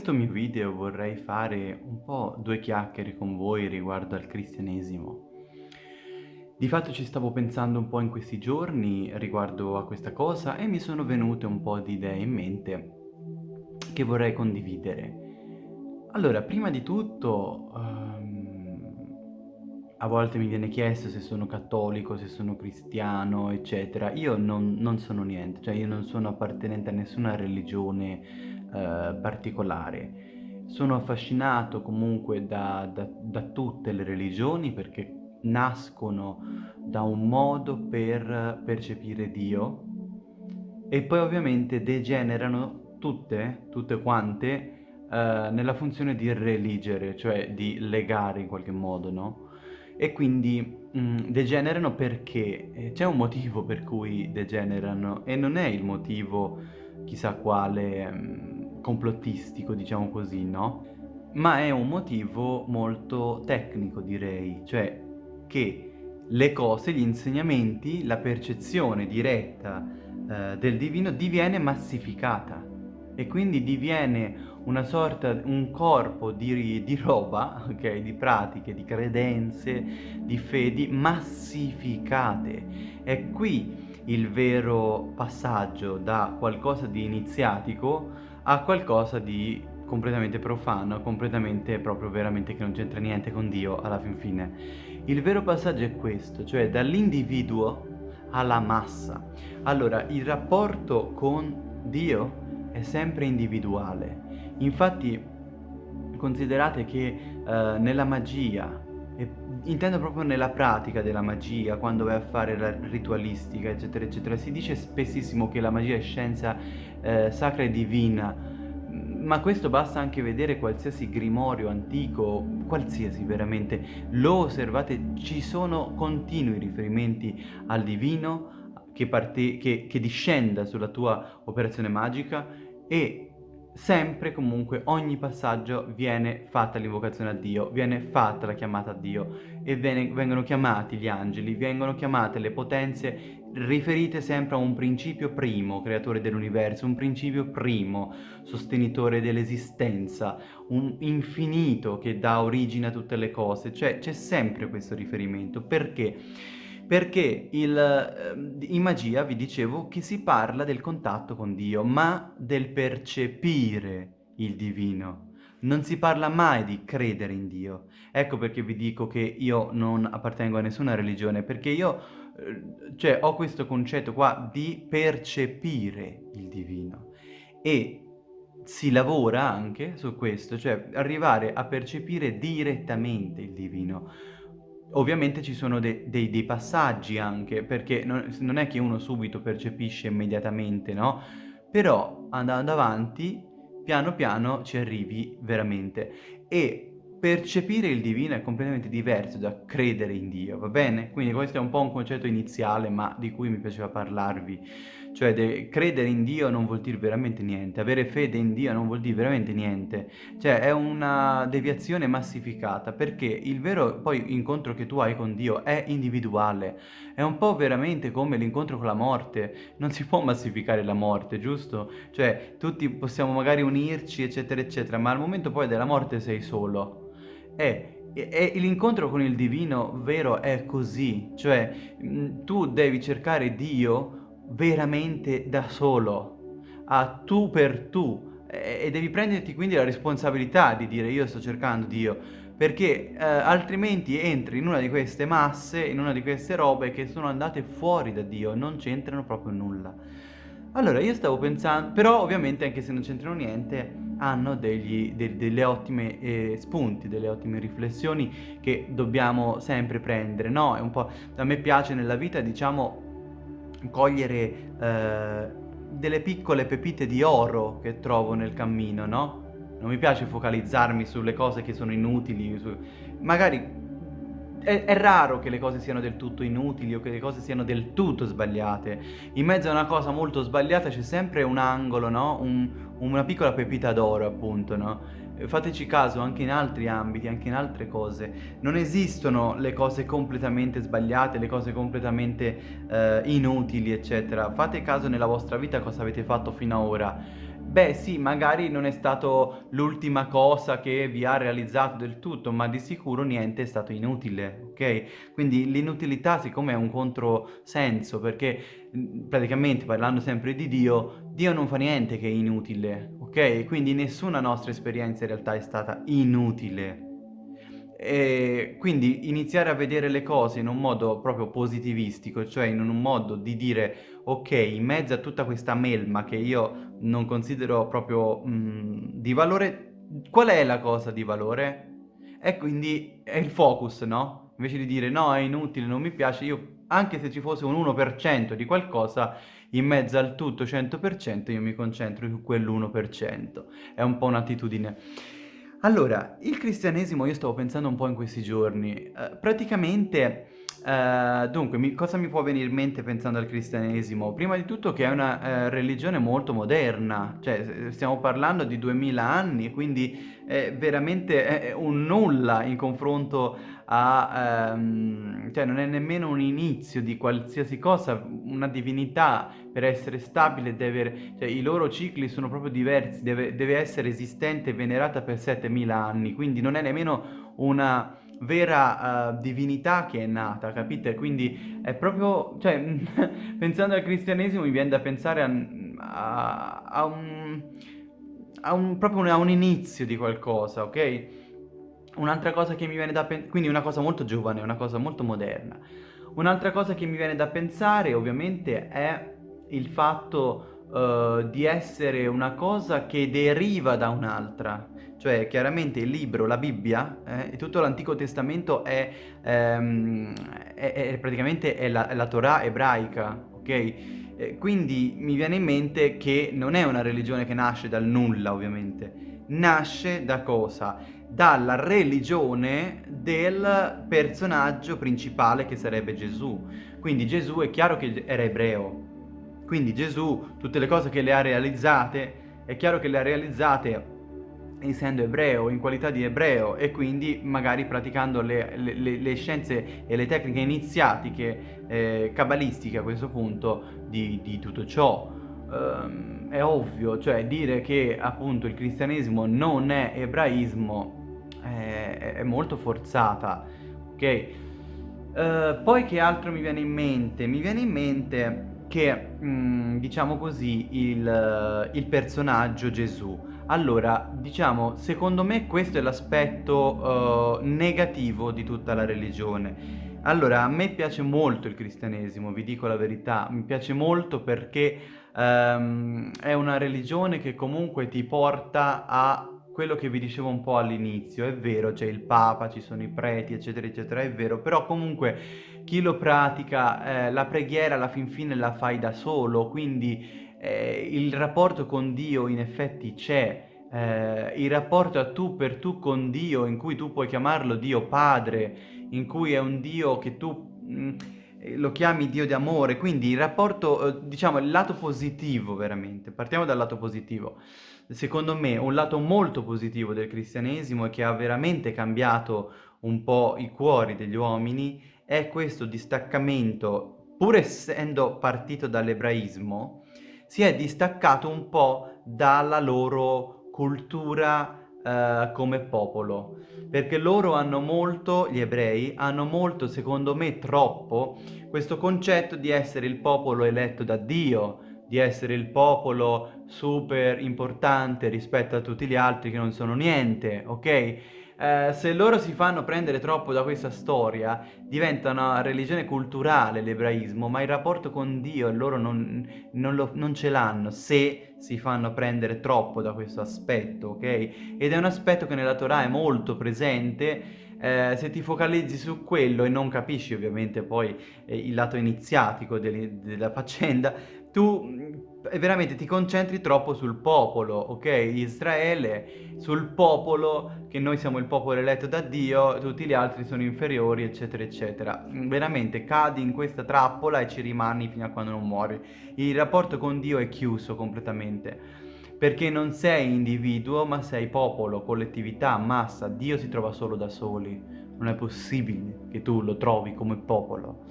Questo mio video vorrei fare un po' due chiacchiere con voi riguardo al cristianesimo. Di fatto ci stavo pensando un po' in questi giorni riguardo a questa cosa e mi sono venute un po' di idee in mente che vorrei condividere. Allora, prima di tutto, um, a volte mi viene chiesto se sono cattolico, se sono cristiano, eccetera. Io non, non sono niente, cioè io non sono appartenente a nessuna religione eh, particolare. Sono affascinato comunque da, da, da tutte le religioni perché nascono da un modo per percepire Dio e poi ovviamente degenerano tutte, tutte quante, eh, nella funzione di religere, cioè di legare in qualche modo, no? E quindi mm, degenerano perché eh, c'è un motivo per cui degenerano e non è il motivo chissà quale mm, complottistico, diciamo così, no? Ma è un motivo molto tecnico, direi, cioè che le cose, gli insegnamenti, la percezione diretta eh, del divino diviene massificata e quindi diviene una sorta, un corpo di, di roba, ok, di pratiche, di credenze, di fedi massificate. È qui il vero passaggio da qualcosa di iniziatico a qualcosa di completamente profano, completamente proprio veramente che non c'entra niente con Dio alla fin fine. Il vero passaggio è questo, cioè dall'individuo alla massa. Allora, il rapporto con Dio è sempre individuale. Infatti, considerate che eh, nella magia, intendo proprio nella pratica della magia, quando vai a fare la ritualistica, eccetera, eccetera, si dice spessissimo che la magia è scienza eh, sacra e divina, ma questo basta anche vedere qualsiasi grimorio antico, qualsiasi veramente, lo osservate, ci sono continui riferimenti al divino che, che, che discenda sulla tua operazione magica e sempre comunque ogni passaggio viene fatta l'invocazione a Dio, viene fatta la chiamata a Dio e viene, vengono chiamati gli angeli, vengono chiamate le potenze riferite sempre a un principio primo, creatore dell'universo, un principio primo, sostenitore dell'esistenza, un infinito che dà origine a tutte le cose, cioè c'è sempre questo riferimento, perché? Perché il, ehm, in magia vi dicevo che si parla del contatto con Dio, ma del percepire il divino. Non si parla mai di credere in Dio. Ecco perché vi dico che io non appartengo a nessuna religione, perché io eh, cioè, ho questo concetto qua di percepire il divino. E si lavora anche su questo, cioè arrivare a percepire direttamente il divino. Ovviamente ci sono de dei, dei, passaggi anche, perché non, non, è che uno subito percepisce immediatamente, no? Però andando avanti piano piano ci arrivi veramente e percepire il divino è completamente diverso da credere in Dio, va bene? Quindi questo è un po' un concetto iniziale ma di cui mi piaceva parlarvi, cioè credere in Dio non vuol dire veramente niente, avere fede in Dio non vuol dire veramente niente, cioè è una deviazione massificata perché il vero poi incontro che tu hai con Dio è individuale, è un po' veramente come l'incontro con la morte, non si può massificare la morte, giusto? Cioè tutti possiamo magari unirci eccetera eccetera, ma al momento poi della morte sei solo è e l'incontro con il divino vero è così, cioè mh, tu devi cercare Dio veramente da solo, a tu per tu, e devi prenderti quindi la responsabilità di dire io sto cercando Dio, perché eh, altrimenti entri in una di queste masse, in una di queste robe che sono andate fuori da Dio, non c'entrano proprio nulla. Allora io stavo pensando, però ovviamente anche se non c'entrano niente, hanno degli, de, delle ottime eh, spunti, delle ottime riflessioni che dobbiamo sempre prendere, no? È un po', a me piace nella vita, diciamo, cogliere eh, delle piccole pepite di oro che trovo nel cammino, no? Non mi piace focalizzarmi sulle cose che sono inutili, su... magari è, è, raro che le cose siano del tutto inutili o che le cose siano del tutto sbagliate. In mezzo a una cosa molto sbagliata c'è sempre un angolo, no? Un, una piccola pepita d'oro, appunto, no? Fateci caso anche in altri ambiti, anche in altre cose. Non esistono le cose completamente sbagliate, le cose completamente eh, inutili, eccetera. Fate caso nella vostra vita cosa avete fatto fino ad ora beh sì, magari non è stato l'ultima cosa che vi ha realizzato del tutto, ma di sicuro niente è stato inutile, ok? Quindi l'inutilità siccome è un controsenso, perché praticamente parlando sempre di Dio, Dio non fa niente che è inutile, ok? Quindi nessuna nostra esperienza in realtà è stata inutile. E quindi iniziare a vedere le cose in un modo proprio positivistico, cioè in un modo di dire ok, in mezzo a tutta questa melma che io non considero proprio mh, mm, di valore, qual è la cosa di valore? E quindi è il focus, no? Invece di dire no, è inutile, non mi piace, io anche se ci fosse un 1% di qualcosa, in mezzo al tutto 100% io mi concentro su quell'1%. È un po' un'attitudine. Allora, il cristianesimo io stavo pensando un po' in questi giorni, eh, praticamente, eh, dunque, mi, cosa mi può venire in mente pensando al cristianesimo? Prima di tutto che è una eh, religione molto moderna, cioè stiamo parlando di 2000 anni, quindi è veramente è un nulla in confronto a, ehm, cioè non è nemmeno un inizio di qualsiasi cosa, una divinità per essere stabile deve, cioè i loro cicli sono proprio diversi, deve, deve essere esistente e venerata per 7000 anni, quindi non è nemmeno una vera uh, divinità che è nata, capite? Quindi è proprio, cioè, pensando al cristianesimo mi viene da pensare a, a, a un, a un, proprio a un inizio di qualcosa, ok? Un'altra cosa che mi viene da pensare, quindi una cosa molto giovane, una cosa molto moderna. Un'altra cosa che mi viene da pensare ovviamente è il fatto uh, di essere una cosa che deriva da un'altra. Cioè chiaramente il libro, la Bibbia eh, e tutto l'Antico Testamento è, ehm, è, è praticamente è la, la, Torah ebraica, ok? Eh, quindi mi viene in mente che non è una religione che nasce dal nulla ovviamente, nasce da cosa? dalla religione del personaggio principale che sarebbe Gesù. Quindi Gesù è chiaro che era ebreo, quindi Gesù tutte le cose che le ha realizzate, è chiaro che le ha realizzate essendo ebreo, in qualità di ebreo e quindi magari praticando le, le, le scienze e le tecniche iniziatiche eh, cabalistiche a questo punto di, di tutto ciò. Um, è ovvio, cioè dire che appunto il cristianesimo non è ebraismo è, è molto forzata, ok? Uh, poi che altro mi viene in mente? Mi viene in mente che, mh, mm, diciamo così, il, il, personaggio Gesù. Allora, diciamo, secondo me questo è l'aspetto uh, negativo di tutta la religione. Allora, a me piace molto il cristianesimo, vi dico la verità, mi piace molto perché um, è una religione che comunque ti porta a quello che vi dicevo un po' all'inizio, è vero, c'è il Papa, ci sono i preti, eccetera, eccetera, è vero, però comunque chi lo pratica, eh, la preghiera alla fin fine la fai da solo, quindi eh, il rapporto con Dio in effetti c'è, eh, il rapporto a tu per tu con Dio, in cui tu puoi chiamarlo Dio Padre, in cui è un Dio che tu... Mh, mm, lo chiami Dio di amore, quindi il rapporto, eh, diciamo, il lato positivo veramente, partiamo dal lato positivo. Secondo me un lato molto positivo del cristianesimo e che ha veramente cambiato un po' i cuori degli uomini è questo distaccamento, pur essendo partito dall'ebraismo, si è distaccato un po' dalla loro cultura Uh, come popolo perché loro hanno molto, gli ebrei hanno molto, secondo me troppo, questo concetto di essere il popolo eletto da Dio, di essere il popolo super importante rispetto a tutti gli altri che non sono niente, ok? Eh, se loro si fanno prendere troppo da questa storia, diventa una religione culturale l'ebraismo, ma il rapporto con Dio loro non, non, lo, non ce l'hanno se si fanno prendere troppo da questo aspetto, ok? Ed è un aspetto che nella Torah è molto presente, eh, se ti focalizzi su quello e non capisci ovviamente poi eh, il lato iniziatico della faccenda, tu veramente ti concentri troppo sul popolo, ok? Israele, sul popolo, che noi siamo il popolo eletto da Dio, tutti gli altri sono inferiori, eccetera, eccetera. Veramente cadi in questa trappola e ci rimani fino a quando non muori. Il rapporto con Dio è chiuso completamente, perché non sei individuo, ma sei popolo, collettività, massa. Dio si trova solo da soli. Non è possibile che tu lo trovi come popolo.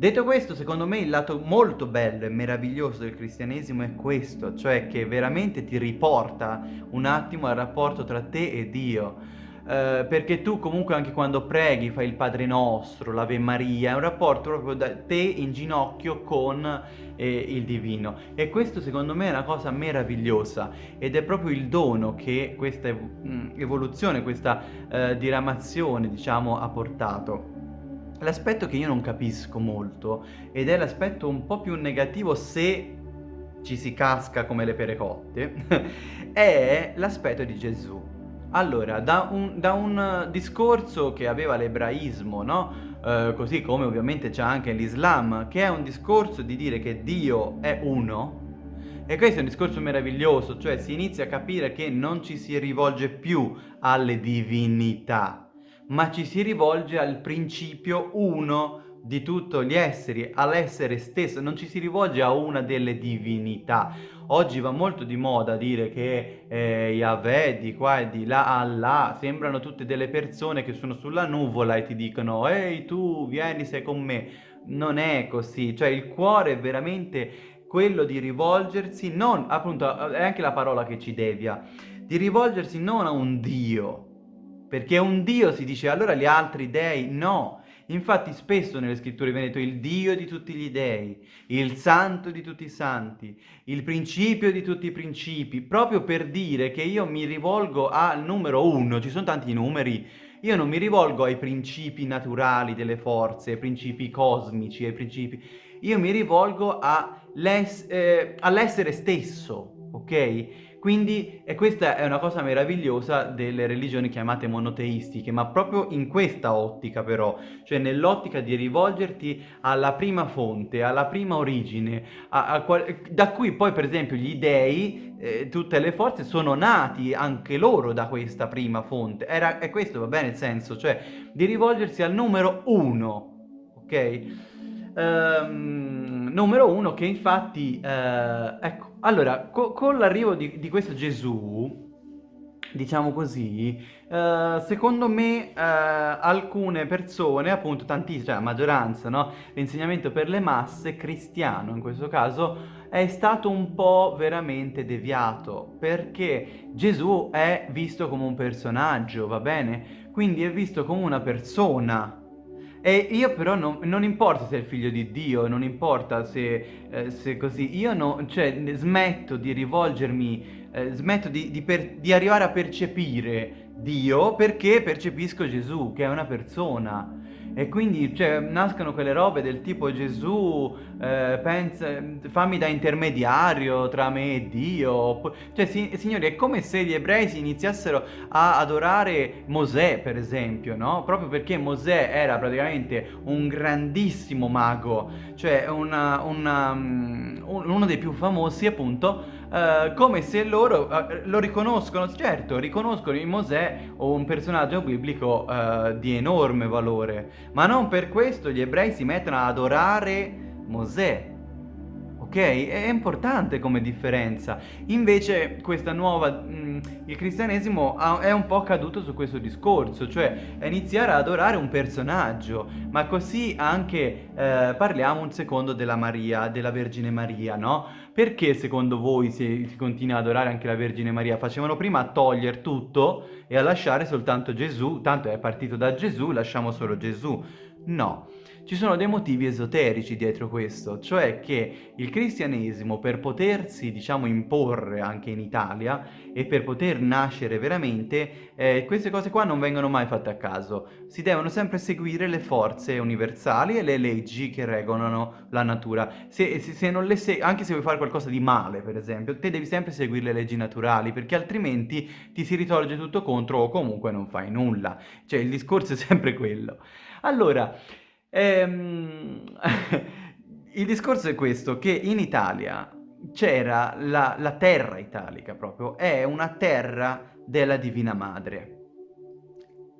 Detto questo, secondo me il lato molto bello e meraviglioso del cristianesimo è questo, cioè che veramente ti riporta un attimo al rapporto tra te e Dio. Uh, perché tu comunque anche quando preghi fai il Padre Nostro, l'Ave Maria, è un rapporto proprio da te in ginocchio con eh, il Divino e questo secondo me è una cosa meravigliosa ed è proprio il dono che questa mm, evoluzione, questa uh, diramazione diciamo ha portato. L'aspetto che io non capisco molto, ed è l'aspetto un po' più negativo se ci si casca come le pere cotte, è l'aspetto di Gesù. Allora, da un, da un, discorso che aveva l'ebraismo, no? Eh, così come ovviamente c'è anche l'Islam, che è un discorso di dire che Dio è uno, e questo è un discorso meraviglioso, cioè si inizia a capire che non ci si rivolge più alle divinità, ma ci si rivolge al principio uno di tutti gli esseri, all'essere stesso, non ci si rivolge a una delle divinità. Oggi va molto di moda dire che eh, Yahweh di qua e di là, Allah, sembrano tutte delle persone che sono sulla nuvola e ti dicono ehi tu vieni sei con me. Non è così, cioè il cuore è veramente quello di rivolgersi, non, appunto, è anche la parola che ci devia, di rivolgersi non a un Dio, perché un Dio si dice allora gli altri dei no. Infatti spesso nelle scritture viene detto il Dio di tutti gli dei, il santo di tutti i santi, il principio di tutti i principi, proprio per dire che io mi rivolgo al numero uno, ci sono tanti numeri, io non mi rivolgo ai principi naturali delle forze, ai principi cosmici, ai principi... Io mi rivolgo eh, all'essere stesso, ok? Quindi, e questa è una cosa meravigliosa delle religioni chiamate monoteistiche, ma proprio in questa ottica però, cioè nell'ottica di rivolgerti alla prima fonte, alla prima origine, a, a, da cui poi per esempio gli dei, eh, tutte le forze sono nati anche loro da questa prima fonte. Era, è questo va bene il senso, cioè di rivolgersi al numero uno, ok? Um, numero uno che infatti, uh, ecco, allora, co con l'arrivo di, di, questo Gesù, diciamo così, uh, secondo me uh, alcune persone, appunto tantissime, cioè la maggioranza, no? L'insegnamento per le masse, cristiano in questo caso, è stato un po' veramente deviato, perché Gesù è visto come un personaggio, va bene? Quindi è visto come una persona, e io però non, non, importa se è il figlio di Dio, non importa se, eh, se così, io no, cioè, smetto di rivolgermi, eh, smetto di, di, per, di arrivare a percepire Dio perché percepisco Gesù, che è una persona. E quindi cioè, nascono quelle robe del tipo Gesù, eh, pensa, fammi da intermediario tra me e Dio. Cioè, si, signori, è come se gli ebrei si iniziassero a adorare Mosè, per esempio, no? Proprio perché Mosè era praticamente un grandissimo mago, cioè una, una, um, uno dei più famosi, appunto, Uh, come se loro uh, lo riconoscono, certo, riconoscono in Mosè un personaggio biblico uh, di enorme valore, ma non per questo gli ebrei si mettono ad adorare Mosè. Ok? È importante come differenza. Invece questa nuova... Mh, il cristianesimo ha, è un po' caduto su questo discorso, cioè iniziare ad adorare un personaggio, ma così anche eh, parliamo un secondo della Maria, della Vergine Maria, no? Perché secondo voi si, si continua ad adorare anche la Vergine Maria? Facevano prima a togliere tutto e a lasciare soltanto Gesù, tanto è partito da Gesù, lasciamo solo Gesù. No, ci sono dei motivi esoterici dietro questo, cioè che il cristianesimo per potersi, diciamo, imporre anche in Italia e per poter nascere veramente, eh, queste cose qua non vengono mai fatte a caso. Si devono sempre seguire le forze universali e le leggi che regolano la natura. Se, se, se non le se anche se vuoi fare qualcosa di male, per esempio, te devi sempre seguire le leggi naturali, perché altrimenti ti si ritorge tutto contro o comunque non fai nulla. Cioè il discorso è sempre quello. Allora, Ehm, il discorso è questo, che in Italia c'era la, la terra italica proprio, è una terra della Divina Madre.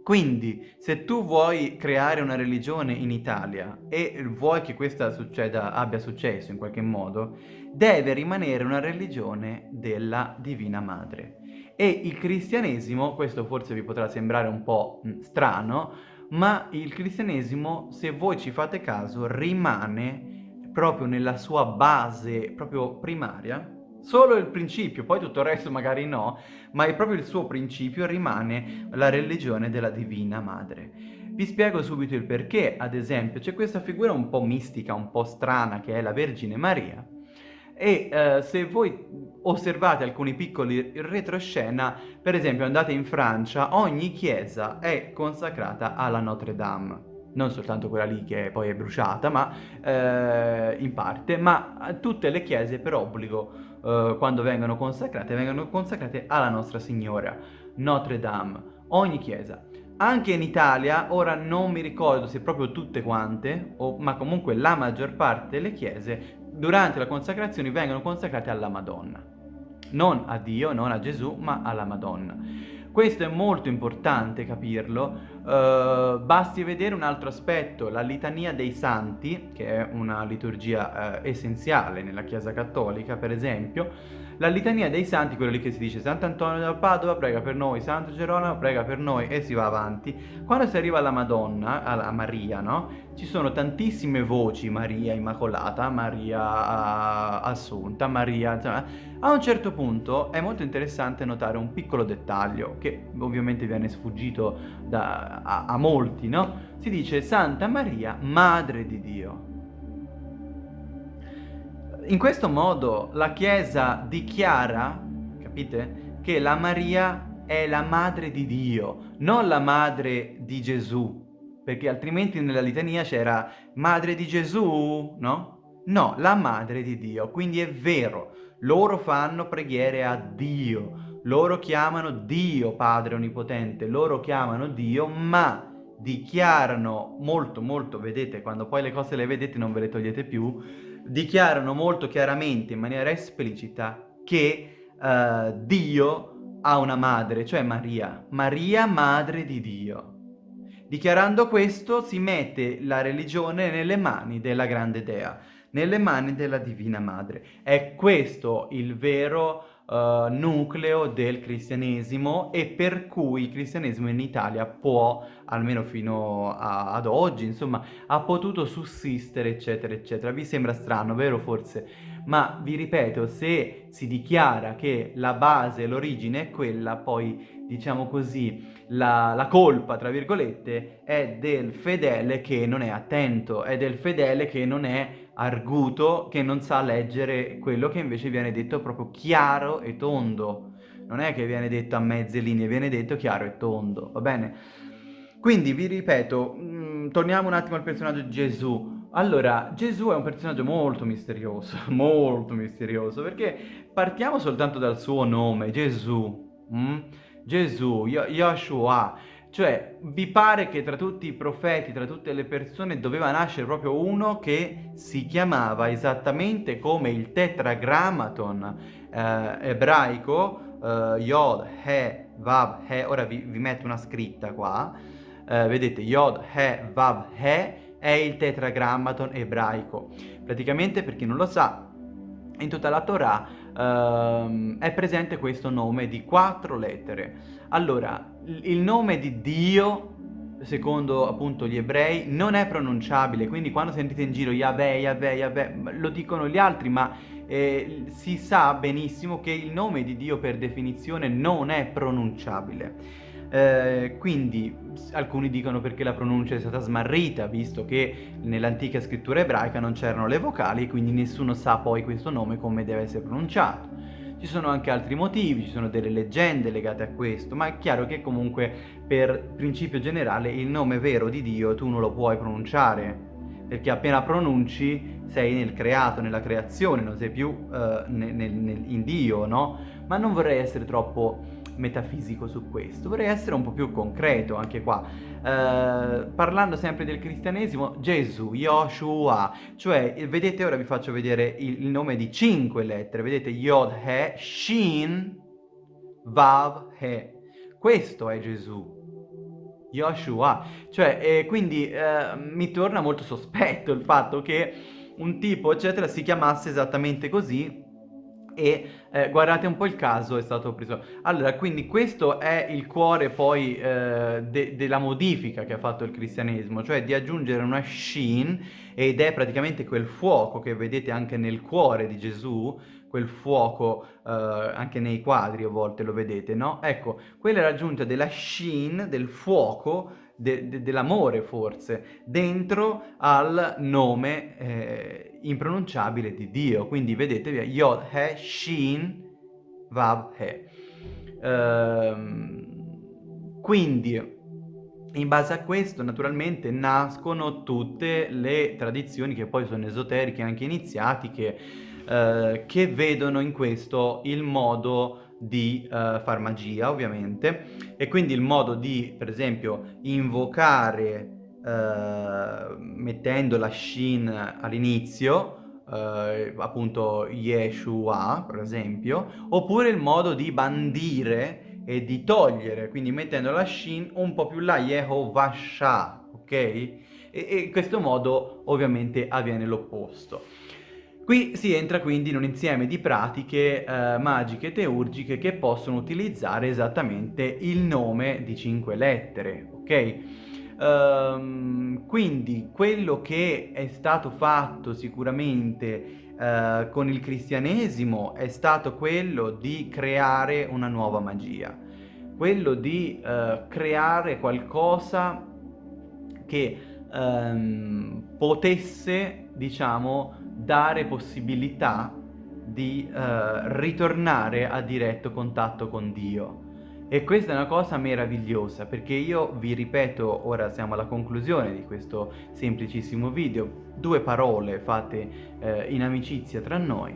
Quindi, se tu vuoi creare una religione in Italia e vuoi che questa succeda, abbia successo in qualche modo, deve rimanere una religione della Divina Madre. E il cristianesimo, questo forse vi potrà sembrare un po' strano, ma il cristianesimo, se voi ci fate caso, rimane proprio nella sua base, proprio primaria, Solo il principio, poi tutto il resto magari no, ma è proprio il suo principio rimane la religione della Divina Madre. Vi spiego subito il perché, ad esempio, c'è questa figura un po' mistica, un po' strana, che è la Vergine Maria, e eh, se voi osservate alcuni piccoli retroscena, per esempio andate in Francia, ogni chiesa è consacrata alla Notre Dame non soltanto quella lì che poi è bruciata, ma eh, in parte, ma tutte le chiese per obbligo eh, quando vengono consacrate, vengono consacrate alla Nostra Signora, Notre Dame, ogni chiesa. Anche in Italia, ora non mi ricordo se proprio tutte quante, o, ma comunque la maggior parte delle chiese, durante la consacrazione vengono consacrate alla Madonna. Non a Dio, non a Gesù, ma alla Madonna. Questo è molto importante capirlo, uh, basti vedere un altro aspetto, la litania dei santi, che è una liturgia uh, essenziale nella Chiesa Cattolica per esempio, la litania dei santi, quello lì che si dice Sant'Antonio da Padova prega per noi, Santo Geronimo prega per noi e si va avanti. Quando si arriva alla Madonna, alla Maria, no? Ci sono tantissime voci, Maria Immacolata, Maria uh, Assunta, Maria... Insomma, a un certo punto è molto interessante notare un piccolo dettaglio che ovviamente viene sfuggito da, a, a molti, no? Si dice Santa Maria, Madre di Dio. In questo modo la Chiesa dichiara, capite, che la Maria è la madre di Dio, non la madre di Gesù, perché altrimenti nella litania c'era madre di Gesù, no? No, la madre di Dio, quindi è vero, loro fanno preghiere a Dio, loro chiamano Dio Padre Onnipotente, loro chiamano Dio, ma dichiarano molto molto, vedete, quando poi le cose le vedete non ve le togliete più, dichiarano molto chiaramente, in maniera esplicita, che uh, Dio ha una madre, cioè Maria. Maria, madre di Dio. Dichiarando questo si mette la religione nelle mani della grande dea, nelle mani della Divina Madre. È questo il vero uh, nucleo del cristianesimo e per cui il cristianesimo in Italia può, almeno fino a, ad oggi, insomma, ha potuto sussistere, eccetera, eccetera. Vi sembra strano, vero forse? Ma vi ripeto, se si dichiara che la base, l'origine è quella, poi diciamo così, la, la, colpa, tra virgolette, è del fedele che non è attento, è del fedele che non è arguto, che non sa leggere quello che invece viene detto proprio chiaro e tondo. Non è che viene detto a mezze linee, viene detto chiaro e tondo, va bene? Quindi vi ripeto, mh, mm, torniamo un attimo al personaggio di Gesù. Allora, Gesù è un personaggio molto misterioso, molto misterioso, perché partiamo soltanto dal suo nome, Gesù. Mm? Gesù, Yoshua, cioè vi pare che tra tutti i profeti, tra tutte le persone doveva nascere proprio uno che si chiamava esattamente come il tetragrammaton eh, ebraico, eh, Yod, He, Vav, He, ora vi, vi metto una scritta qua, eh, vedete Yod, He, Vav, He è il tetragrammaton ebraico, praticamente per chi non lo sa, in tutta la Torah uh, è presente questo nome di quattro lettere. Allora, il nome di Dio, secondo appunto gli ebrei, non è pronunciabile, quindi quando sentite in giro Yahweh, Yahweh, Yahweh, lo dicono gli altri, ma eh, si sa benissimo che il nome di Dio per definizione non è pronunciabile. Eh, quindi alcuni dicono perché la pronuncia è stata smarrita, visto che nell'antica scrittura ebraica non c'erano le vocali, quindi nessuno sa poi questo nome come deve essere pronunciato. Ci sono anche altri motivi, ci sono delle leggende legate a questo, ma è chiaro che comunque per principio generale il nome vero di Dio tu non lo puoi pronunciare, perché appena pronunci sei nel creato, nella creazione, non sei più uh, nel, nel, in Dio, no? Ma non vorrei essere troppo metafisico su questo, vorrei essere un po' più concreto anche qua. Eh, parlando sempre del cristianesimo, Gesù, Yoshua, cioè vedete ora vi faccio vedere il, il nome di cinque lettere, vedete Yod He, Shin, Vav He. Questo è Gesù. Yoshua, cioè eh, quindi eh, mi torna molto sospetto il fatto che un tipo eccetera si chiamasse esattamente così e eh, guardate un po' il caso è stato preso. Allora, quindi questo è il cuore poi eh, de della modifica che ha fatto il cristianesimo, cioè di aggiungere una shin ed è praticamente quel fuoco che vedete anche nel cuore di Gesù, quel fuoco eh, anche nei quadri a volte lo vedete, no? Ecco, quella è l'aggiunta della shin, del fuoco, de de dell'amore forse, dentro al nome eh, impronunciabile di Dio. Quindi vedete, Yod He Shin Vav He. Ehm, quindi, in base a questo, naturalmente, nascono tutte le tradizioni che poi sono esoteriche, anche iniziatiche, eh, che vedono in questo il modo di uh, far magia ovviamente. E quindi il modo di per esempio invocare uh, mettendo la shin all'inizio uh, appunto Yeshua per esempio oppure il modo di bandire e di togliere quindi mettendo la shin un po' più là Yehovasha ok? E, e in questo modo ovviamente avviene l'opposto Qui si entra quindi in un insieme di pratiche eh, magiche teurgiche che possono utilizzare esattamente il nome di cinque lettere, ok? Um, quindi quello che è stato fatto sicuramente uh, con il cristianesimo è stato quello di creare una nuova magia, quello di uh, creare qualcosa che um, potesse, diciamo, dare possibilità di uh, ritornare a diretto contatto con Dio. E questa è una cosa meravigliosa perché io vi ripeto, ora siamo alla conclusione di questo semplicissimo video, due parole fatte eh, in amicizia tra noi.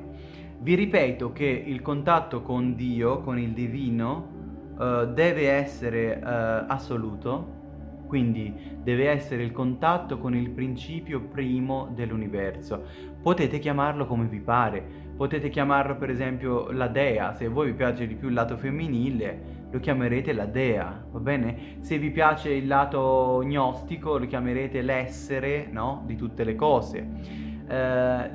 Vi ripeto che il contatto con Dio, con il divino, eh, deve essere eh, assoluto, quindi deve essere il contatto con il principio primo dell'universo. Potete chiamarlo come vi pare, potete chiamarlo per esempio la dea, se a voi vi piace di più il lato femminile lo chiamerete la dea, va bene? Se vi piace il lato gnostico lo chiamerete l'essere, no? Di tutte le cose. Eh,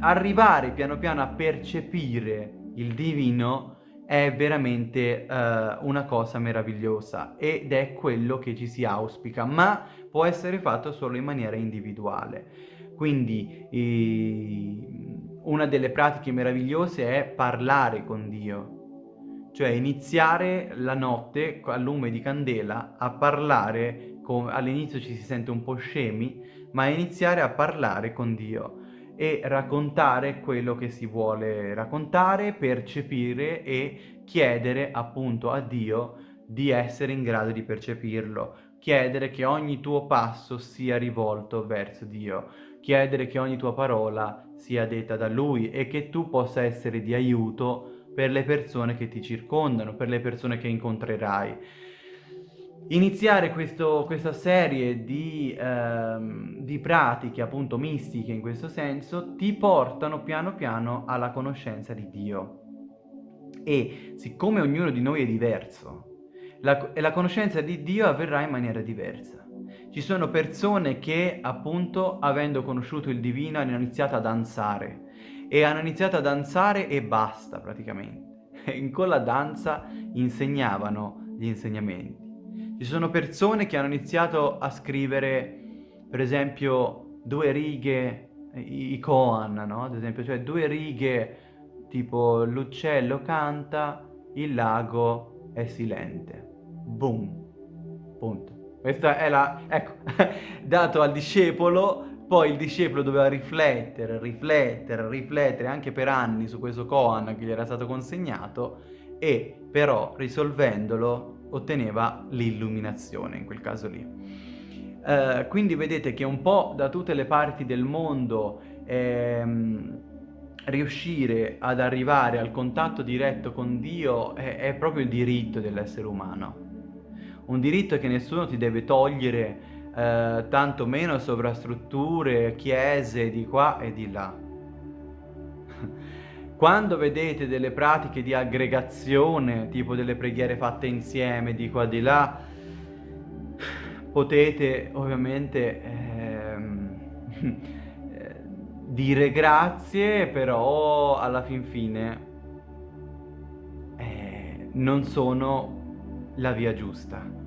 arrivare piano piano a percepire il divino è veramente uh, una cosa meravigliosa ed è quello che ci si auspica, ma può essere fatto solo in maniera individuale. Quindi eh, una delle pratiche meravigliose è parlare con Dio, cioè iniziare la notte a lume di candela a parlare, all'inizio ci si sente un po' scemi, ma iniziare a parlare con Dio e raccontare quello che si vuole raccontare, percepire e chiedere appunto a Dio di essere in grado di percepirlo, chiedere che ogni tuo passo sia rivolto verso Dio, chiedere che ogni tua parola sia detta da Lui e che tu possa essere di aiuto per le persone che ti circondano, per le persone che incontrerai. Iniziare questo, questa serie di, ehm, di pratiche appunto mistiche in questo senso ti portano piano piano alla conoscenza di Dio. E siccome ognuno di noi è diverso la, la conoscenza di Dio avverrà in maniera diversa. Ci sono persone che appunto avendo conosciuto il divino hanno iniziato a danzare. E hanno iniziato a danzare e basta praticamente. In quella danza insegnavano gli insegnamenti ci sono persone che hanno iniziato a scrivere, per esempio, due righe, i, koan, no? Ad esempio, cioè due righe tipo l'uccello canta, il lago è silente. Boom. Punto. Questa è la... ecco, dato al discepolo, poi il discepolo doveva riflettere, riflettere, riflettere anche per anni su questo koan che gli era stato consegnato e però risolvendolo otteneva l'illuminazione in quel caso lì. Uh, quindi vedete che un po' da tutte le parti del mondo ehm, riuscire ad arrivare al contatto diretto con Dio è, è proprio il diritto dell'essere umano. Un diritto che nessuno ti deve togliere, eh, tanto meno sovrastrutture, chiese di qua e di là. Quando vedete delle pratiche di aggregazione, tipo delle preghiere fatte insieme di qua di là, potete ovviamente ehm, dire grazie, però alla fin fine eh, non sono la via giusta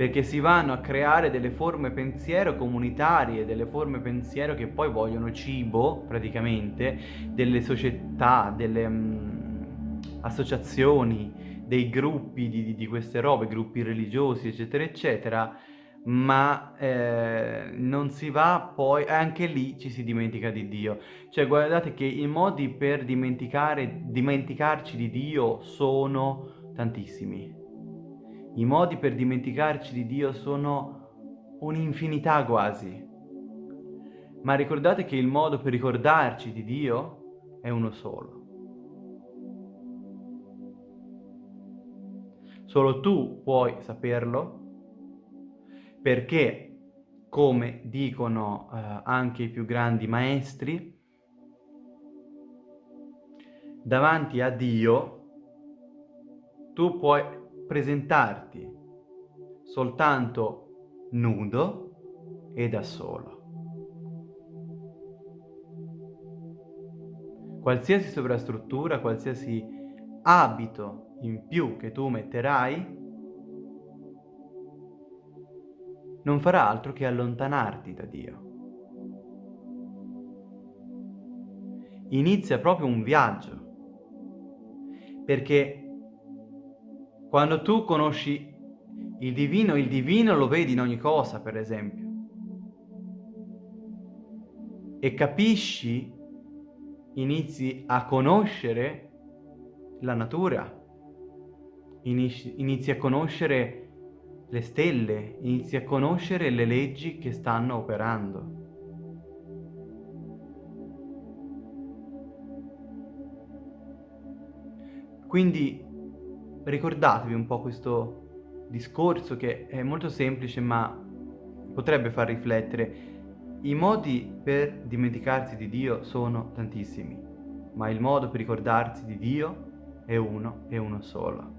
perché si vanno a creare delle forme pensiero comunitarie, delle forme pensiero che poi vogliono cibo, praticamente, delle società, delle um, associazioni, dei gruppi di, di, queste robe, gruppi religiosi, eccetera, eccetera, ma eh, non si va poi, anche lì ci si dimentica di Dio. Cioè guardate che i modi per dimenticare, dimenticarci di Dio sono tantissimi. I modi per dimenticarci di Dio sono un'infinità quasi. Ma ricordate che il modo per ricordarci di Dio è uno solo. Solo tu puoi saperlo perché, come dicono eh, anche i più grandi maestri, davanti a Dio tu puoi presentarti soltanto nudo e da solo. Qualsiasi sovrastruttura, qualsiasi abito in più che tu metterai, non farà altro che allontanarti da Dio. Inizia proprio un viaggio, perché quando tu conosci il divino, il divino lo vedi in ogni cosa, per esempio. E capisci, inizi a conoscere la natura, inizi, a conoscere le stelle, inizi a conoscere le leggi che stanno operando. Quindi ricordatevi un po' questo discorso che è molto semplice ma potrebbe far riflettere. I modi per dimenticarsi di Dio sono tantissimi, ma il modo per ricordarsi di Dio è uno e uno solo.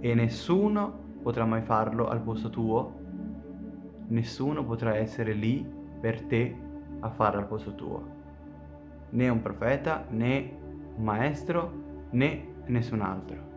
E nessuno potrà mai farlo al posto tuo, nessuno potrà essere lì per te a farlo al posto tuo. Né un profeta, né un maestro, né nessun altro.